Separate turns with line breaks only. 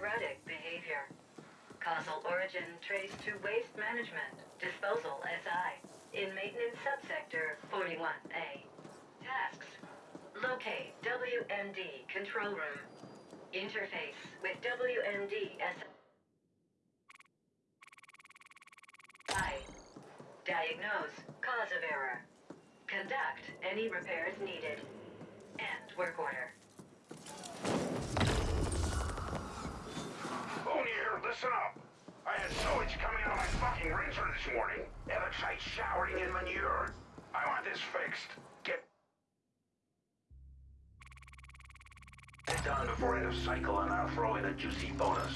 erratic behavior. Causal origin traced to waste management, disposal SI, in maintenance subsector 41A. Tasks. Locate WMD control room. Interface with WMD SI. Diagnose cause of error. Conduct any repairs needed. End work order.
Listen up. I had sewage coming out of my fucking rinser this morning. Electrolyte showering in manure. I want this fixed. Get it done before end of cycle and I'll throw in a juicy bonus.